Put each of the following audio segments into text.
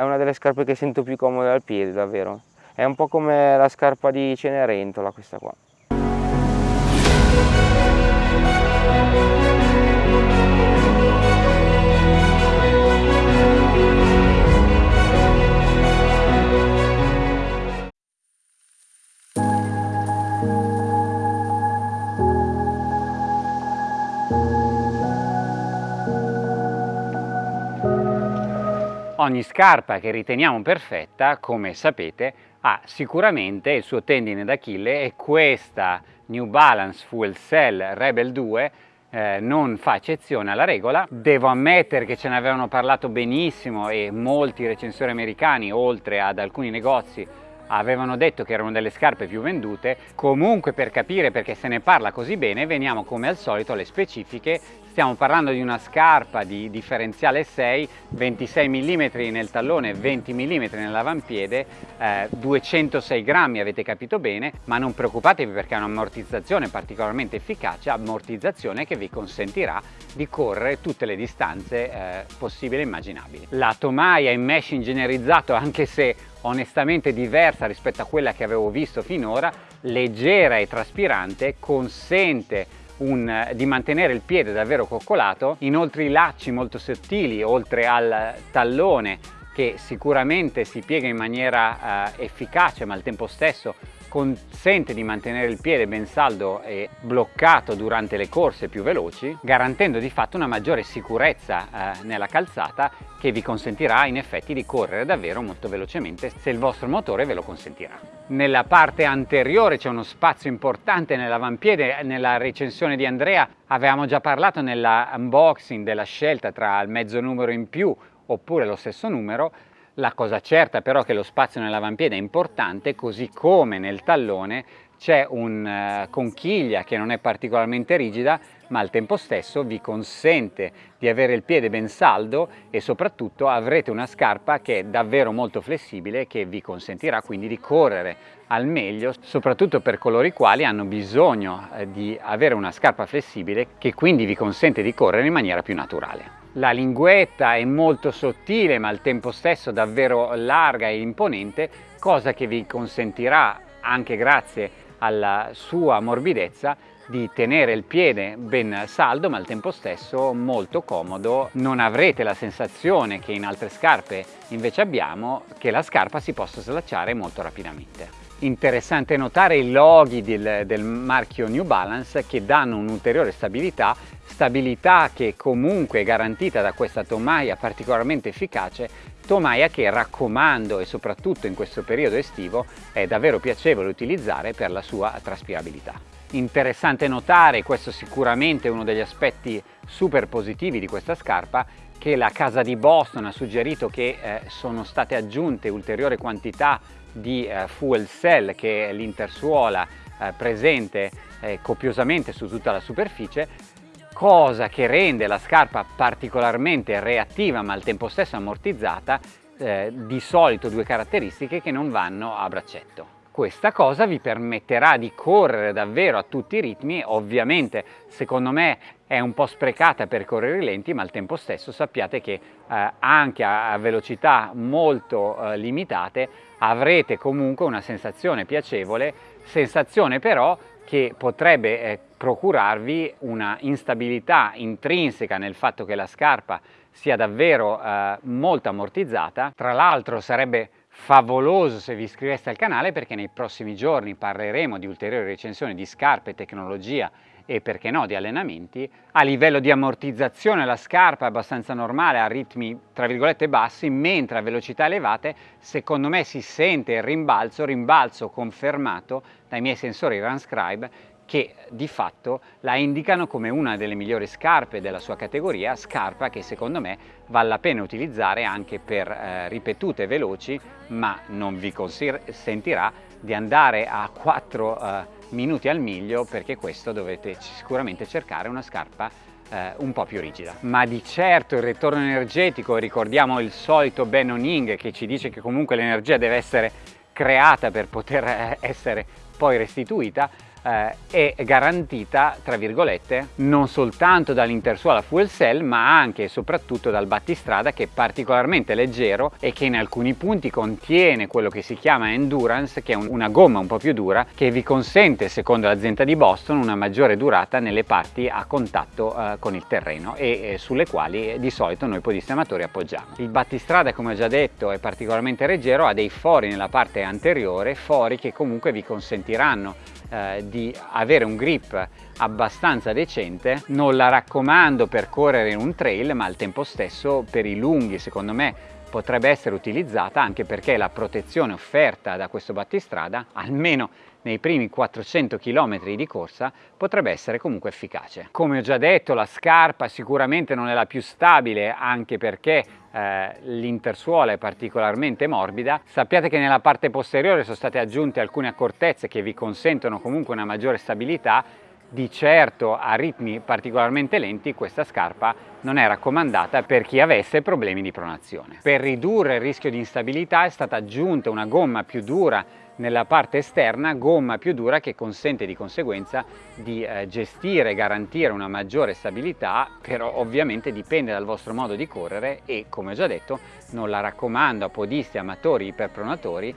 È una delle scarpe che sento più comode al piede, davvero. È un po' come la scarpa di Cenerentola questa qua. Ogni scarpa che riteniamo perfetta, come sapete, ha sicuramente il suo tendine d'Achille e questa New Balance Fuel Cell Rebel 2 eh, non fa eccezione alla regola. Devo ammettere che ce ne avevano parlato benissimo e molti recensori americani, oltre ad alcuni negozi, avevano detto che erano delle scarpe più vendute. Comunque per capire perché se ne parla così bene, veniamo come al solito alle specifiche Stiamo parlando di una scarpa di differenziale 6, 26 mm nel tallone, 20 mm nell'avampiede, eh, 206 grammi avete capito bene, ma non preoccupatevi perché ha un'ammortizzazione particolarmente efficace, ammortizzazione che vi consentirà di correre tutte le distanze eh, possibili e immaginabili. La tomaia in mesh ingegnerizzato, anche se onestamente diversa rispetto a quella che avevo visto finora, leggera e traspirante, consente un, di mantenere il piede davvero coccolato, inoltre i lacci molto sottili oltre al tallone che sicuramente si piega in maniera eh, efficace ma al tempo stesso consente di mantenere il piede ben saldo e bloccato durante le corse più veloci, garantendo di fatto una maggiore sicurezza eh, nella calzata che vi consentirà in effetti di correre davvero molto velocemente. Se il vostro motore ve lo consentirà. Nella parte anteriore c'è uno spazio importante nell'avampiede, nella recensione di Andrea. Avevamo già parlato nell'unboxing della scelta tra il mezzo numero in più oppure lo stesso numero, la cosa certa però è che lo spazio nell'avampiede è importante, così come nel tallone c'è una uh, conchiglia che non è particolarmente rigida, ma al tempo stesso vi consente di avere il piede ben saldo e soprattutto avrete una scarpa che è davvero molto flessibile che vi consentirà quindi di correre al meglio, soprattutto per coloro i quali hanno bisogno eh, di avere una scarpa flessibile che quindi vi consente di correre in maniera più naturale. La linguetta è molto sottile ma al tempo stesso davvero larga e imponente, cosa che vi consentirà anche grazie alla sua morbidezza di tenere il piede ben saldo ma al tempo stesso molto comodo. Non avrete la sensazione che in altre scarpe invece abbiamo che la scarpa si possa slacciare molto rapidamente. Interessante notare i loghi del, del marchio New Balance che danno un'ulteriore stabilità stabilità che comunque è garantita da questa tomaia particolarmente efficace, tomaia che raccomando e soprattutto in questo periodo estivo è davvero piacevole utilizzare per la sua traspirabilità. Interessante notare, questo sicuramente è uno degli aspetti super positivi di questa scarpa, che la casa di Boston ha suggerito che eh, sono state aggiunte ulteriori quantità di eh, fuel cell che è l'intersuola eh, presente eh, copiosamente su tutta la superficie cosa che rende la scarpa particolarmente reattiva ma al tempo stesso ammortizzata, di solito due caratteristiche che non vanno a braccetto. Questa cosa vi permetterà di correre davvero a tutti i ritmi, ovviamente secondo me è un po' sprecata per correre lenti ma al tempo stesso sappiate che eh, anche a, a, velocità molto eh, limitate avrete comunque una sensazione piacevole, sensazione però che potrebbe eh, procurarvi una instabilità intrinseca nel fatto che la scarpa sia davvero eh, molto ammortizzata. Tra l'altro sarebbe favoloso se vi iscriveste al canale perché nei prossimi giorni parleremo di ulteriori recensioni di scarpe, tecnologia e perché no di allenamenti. A livello di ammortizzazione la scarpa è abbastanza normale a ritmi tra virgolette bassi mentre a velocità elevate secondo me si sente il rimbalzo, rimbalzo confermato dai miei sensori Runscribe che di fatto la indicano come una delle migliori scarpe della sua categoria, scarpa che secondo me vale la pena utilizzare anche per eh, ripetute veloci, ma non vi consentirà di andare a 4 eh, minuti al miglio perché questo dovete sicuramente cercare una scarpa eh, un po' più rigida. Ma di certo il ritorno energetico, ricordiamo il solito Ben Oning che ci dice che comunque l'energia deve essere creata per poter eh, essere poi restituita, eh, è garantita, tra virgolette, non soltanto dall'intersuola fuel cell ma anche e soprattutto dal battistrada che è particolarmente leggero e che in alcuni punti contiene quello che si chiama endurance che è un, una gomma un po' più dura che vi consente secondo l'azienda di Boston una maggiore durata nelle parti a contatto eh, con il terreno e eh, sulle quali di solito noi podisti amatori appoggiamo. Il battistrada come ho già detto è particolarmente leggero, ha dei fori nella parte anteriore, fori che comunque vi consentiranno eh, di avere un grip abbastanza decente non la raccomando per correre in un trail ma al tempo stesso per i lunghi. Secondo me potrebbe essere utilizzata anche perché la protezione offerta da questo battistrada almeno nei primi 400 km di corsa potrebbe essere comunque efficace. Come ho già detto la scarpa sicuramente non è la più stabile anche perché eh, l'intersuola è particolarmente morbida. Sappiate che nella parte posteriore sono state aggiunte alcune accortezze che vi consentono comunque una maggiore stabilità di certo a ritmi particolarmente lenti questa scarpa non è raccomandata per chi avesse problemi di pronazione. Per ridurre il rischio di instabilità è stata aggiunta una gomma più dura nella parte esterna gomma più dura che consente di conseguenza di eh, gestire e garantire una maggiore stabilità però ovviamente dipende dal vostro modo di correre e come ho già detto non la raccomando a podisti, amatori, iperpronatori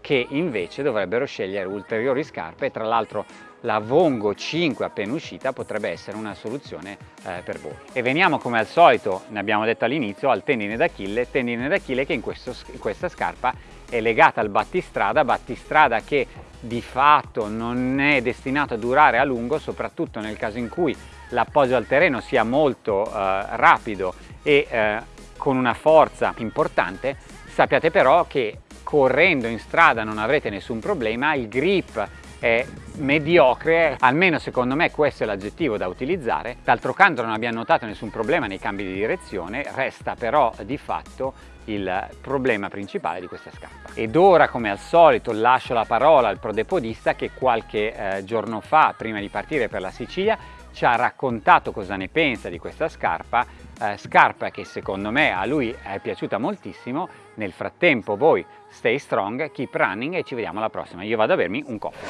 che invece dovrebbero scegliere ulteriori scarpe tra l'altro la Vongo 5 appena uscita potrebbe essere una soluzione eh, per voi. E veniamo come al solito, ne abbiamo detto all'inizio, al tendine d'Achille, tendine d'Achille che in, questo, in questa scarpa è legata al battistrada, battistrada che di fatto non è destinato a durare a lungo, soprattutto nel caso in cui l'appoggio al terreno sia molto eh, rapido e eh, con una forza importante, sappiate però che correndo in strada non avrete nessun problema, il grip è mediocre, almeno secondo me questo è l'aggettivo da utilizzare. D'altro canto non abbiamo notato nessun problema nei cambi di direzione, resta però di fatto il problema principale di questa scarpa. Ed ora come al solito lascio la parola al prodepodista che qualche eh, giorno fa, prima di partire per la Sicilia, ci ha raccontato cosa ne pensa di questa scarpa, eh, scarpa che secondo me a lui è piaciuta moltissimo. Nel frattempo voi stay strong, keep running e ci vediamo alla prossima. Io vado a bermi un coffee.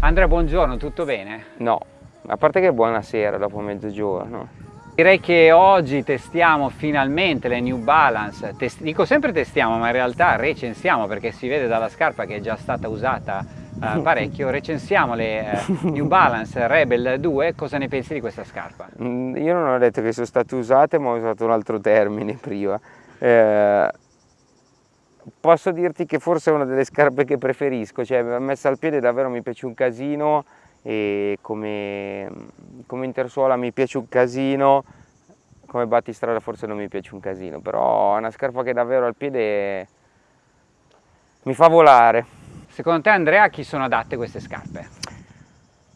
Andrea, buongiorno, tutto bene? No, a parte che buonasera dopo mezzogiorno. Direi che oggi testiamo finalmente le New Balance, Test dico sempre testiamo ma in realtà recensiamo perché si vede dalla scarpa che è già stata usata uh, parecchio, recensiamo le uh, New Balance Rebel 2, cosa ne pensi di questa scarpa? Mm, io non ho detto che sono state usate ma ho usato un altro termine prima. Eh, posso dirti che forse è una delle scarpe che preferisco, cioè messa al piede davvero mi piace un casino e come, come intersuola mi piace un casino, come battistrada forse non mi piace un casino, però è una scarpa che davvero al piede mi fa volare. Secondo te Andrea a chi sono adatte queste scarpe?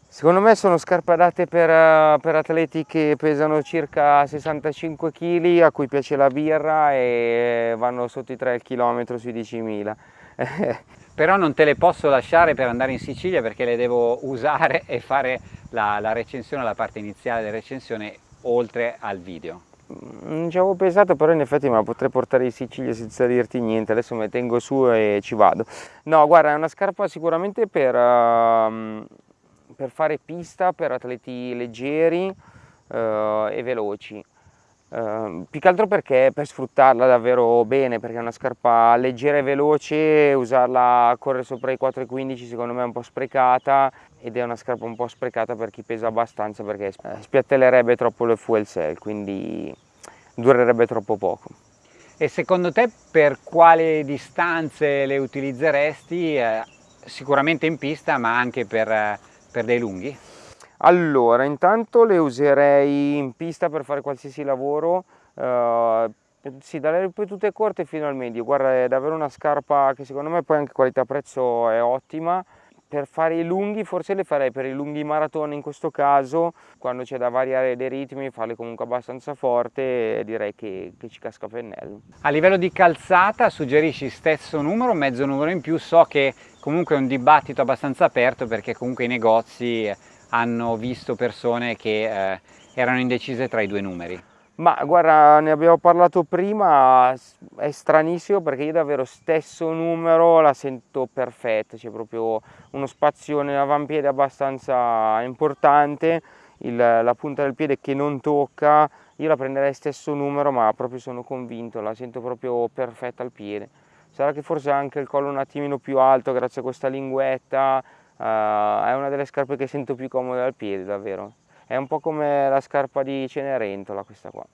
Secondo me sono scarpe adatte per, per, atleti che pesano circa 65 kg, a cui piace la birra e vanno sotto i 3 km sui 10.000. però non te le posso lasciare per andare in Sicilia perché le devo usare e fare la, la recensione, la parte iniziale della recensione oltre al video. Non ci avevo pensato, però in effetti me la potrei portare in Sicilia senza dirti niente, adesso mi tengo su e ci vado. No, guarda, è una scarpa sicuramente per, uh, per fare pista, per atleti leggeri uh, e veloci. Uh, più che altro perché per sfruttarla davvero bene, perché è una scarpa leggera e veloce, usarla a correre sopra i 4,15 secondo me è un po' sprecata ed è una scarpa un po' sprecata per chi pesa abbastanza perché eh, spiattellerebbe troppo le fuel cell, quindi durerebbe troppo poco. E secondo te per quali distanze le utilizzeresti? Eh, sicuramente in pista ma anche per, eh, per dei lunghi? Allora, intanto le userei in pista per fare qualsiasi lavoro, uh, sì, dalle ripetute corte fino al medio, guarda è davvero una scarpa che secondo me poi anche qualità prezzo è ottima, per fare i lunghi forse le farei per i lunghi maratona in questo caso, quando c'è da variare dei ritmi, farle comunque abbastanza forte direi che, che ci casca pennello. A livello di calzata suggerisci stesso numero, mezzo numero in più, so che comunque è un dibattito abbastanza aperto perché comunque i negozi hanno visto persone che eh, erano indecise tra i due numeri. Ma guarda, ne abbiamo parlato prima, è stranissimo perché io davvero stesso numero la sento perfetta, c'è proprio uno spazio nell'avampiede abbastanza importante, il, la punta del piede che non tocca, io la prenderei stesso numero ma proprio sono convinto, la sento proprio perfetta al piede. Sarà che forse anche il collo un attimino più alto grazie a questa linguetta, uh, è una delle scarpe che sento più comode al piede davvero è un po' come la scarpa di Cenerentola questa qua.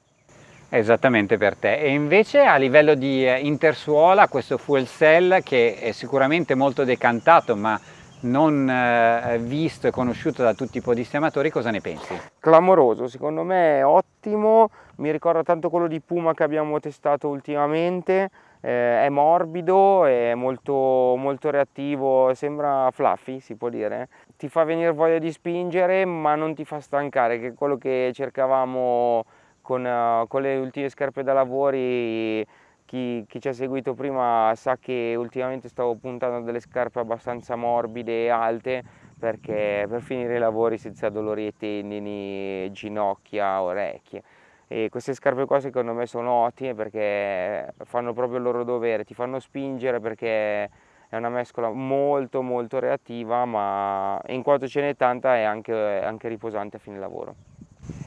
Esattamente per te. E invece a livello di eh, intersuola questo fuel cell che è sicuramente molto decantato ma non eh, visto e conosciuto da tutti i podisti amatori, cosa ne pensi? Clamoroso, secondo me è ottimo, mi ricorda tanto quello di Puma che abbiamo testato ultimamente, eh, è morbido, è molto, molto reattivo, sembra fluffy si può dire, ti fa venire voglia di spingere ma non ti fa stancare, che è quello che cercavamo con, uh, con le ultime scarpe da lavori. Chi, chi, ci ha seguito prima sa che ultimamente stavo puntando delle scarpe abbastanza morbide e alte perché per finire i lavori senza dolori ai tendini, ginocchia, orecchie e queste scarpe qua secondo me sono ottime perché fanno proprio il loro dovere, ti fanno spingere perché è una mescola molto molto reattiva ma in quanto ce n'è tanta è anche, anche riposante a fine lavoro.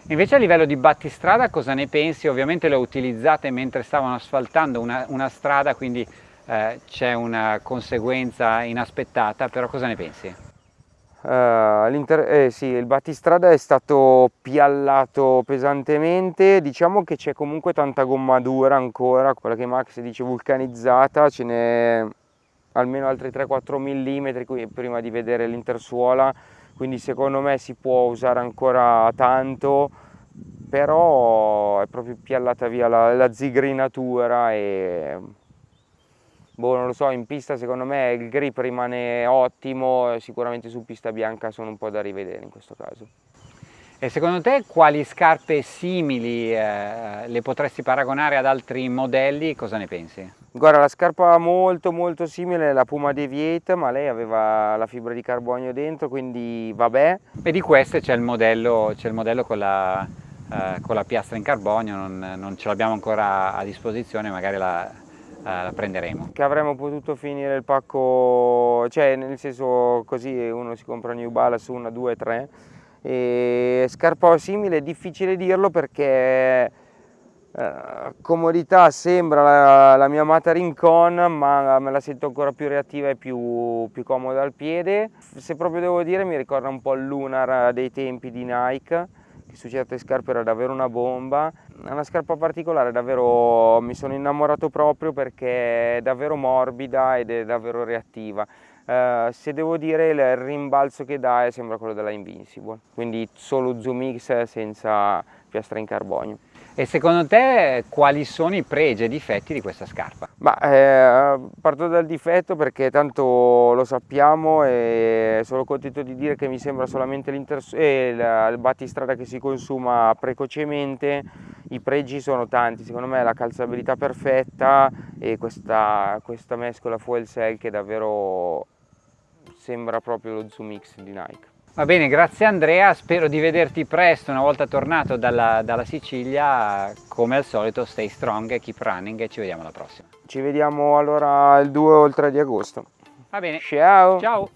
Invece a livello di battistrada cosa ne pensi? Ovviamente le utilizzate mentre stavano asfaltando una, una strada, quindi eh, c'è una conseguenza inaspettata, però cosa ne pensi? Uh, eh, sì, il battistrada è stato piallato pesantemente, diciamo che c'è comunque tanta gomma dura ancora, quella che Max dice vulcanizzata, ce n'è almeno altri 3-4 mm prima di vedere l'intersuola, quindi secondo me si può usare ancora tanto, però è proprio piallata via la, la zigrinatura e boh, non lo so, in pista secondo me il grip rimane ottimo, sicuramente su pista bianca sono un po' da rivedere in questo caso. E secondo te quali scarpe simili eh, le potresti paragonare ad altri modelli? Cosa ne pensi? Guarda, la scarpa molto molto simile è la Puma Deviate, ma lei aveva la fibra di carbonio dentro, quindi vabbè. E di queste c'è il modello, il modello con, la, eh, con, la, piastra in carbonio, non, non ce l'abbiamo ancora a disposizione, magari la, eh, la prenderemo. Che avremmo potuto finire il pacco, cioè nel senso così uno si compra New Balance 1, 2, 3 e scarpa simile è difficile dirlo perché eh, comodità sembra la, la, mia amata Rincon ma me la sento ancora più reattiva e più, più comoda al piede. Se proprio devo dire mi ricorda un po' il Lunar dei tempi di Nike che su certe scarpe era davvero una bomba è una scarpa particolare davvero mi sono innamorato proprio perché è davvero morbida ed è davvero reattiva Uh, se devo dire il rimbalzo che dà sembra quello della Invincible, quindi solo Zoom X senza piastra in carbonio. E secondo te quali sono i pregi e difetti di questa scarpa? Ma, eh, parto dal difetto perché tanto lo sappiamo e sono contento di dire che mi sembra solamente eh, il battistrada che si consuma precocemente, i pregi sono tanti, secondo me la calzabilità perfetta e questa, questa mescola fuel cell che davvero sembra proprio lo Zoom X di Nike. Va bene, grazie Andrea, spero di vederti presto una volta tornato dalla, dalla Sicilia, come al solito stay strong, keep running e ci vediamo alla prossima. Ci vediamo allora il 2 o il 3 di agosto. Va bene. Ciao. Ciao.